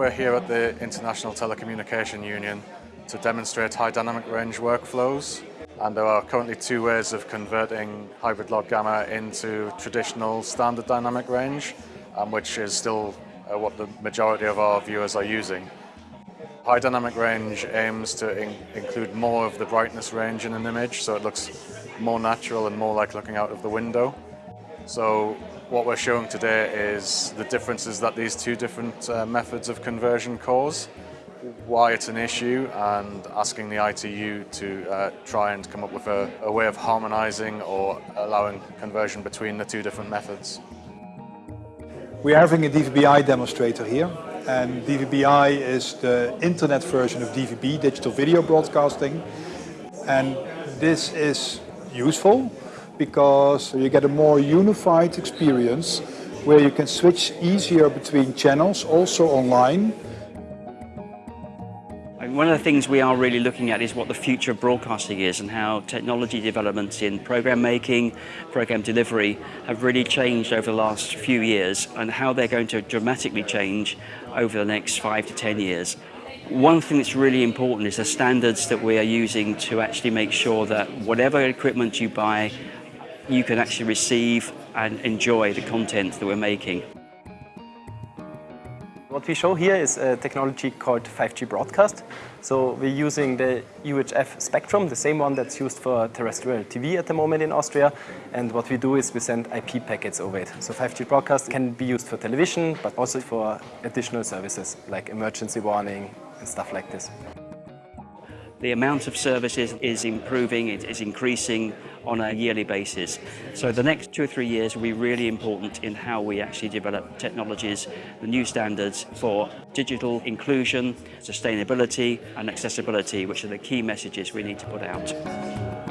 We're here at the International Telecommunication Union to demonstrate high dynamic range workflows and there are currently two ways of converting hybrid log gamma into traditional standard dynamic range um, which is still uh, what the majority of our viewers are using. High dynamic range aims to in include more of the brightness range in an image so it looks more natural and more like looking out of the window. So what we're showing today is the differences that these two different uh, methods of conversion cause, why it's an issue and asking the ITU to uh, try and come up with a, a way of harmonizing or allowing conversion between the two different methods. We are having a DVB-I demonstrator here and DVB-I is the internet version of DVB, digital video broadcasting and this is useful because you get a more unified experience where you can switch easier between channels, also online. One of the things we are really looking at is what the future of broadcasting is and how technology developments in program making, program delivery have really changed over the last few years and how they're going to dramatically change over the next five to 10 years. One thing that's really important is the standards that we are using to actually make sure that whatever equipment you buy you can actually receive and enjoy the content that we're making. What we show here is a technology called 5G broadcast. So we're using the UHF spectrum, the same one that's used for terrestrial TV at the moment in Austria. And what we do is we send IP packets over it. So 5G broadcast can be used for television, but also for additional services like emergency warning and stuff like this. The amount of services is improving, it is increasing on a yearly basis. So the next two or three years will be really important in how we actually develop technologies, the new standards for digital inclusion, sustainability and accessibility, which are the key messages we need to put out.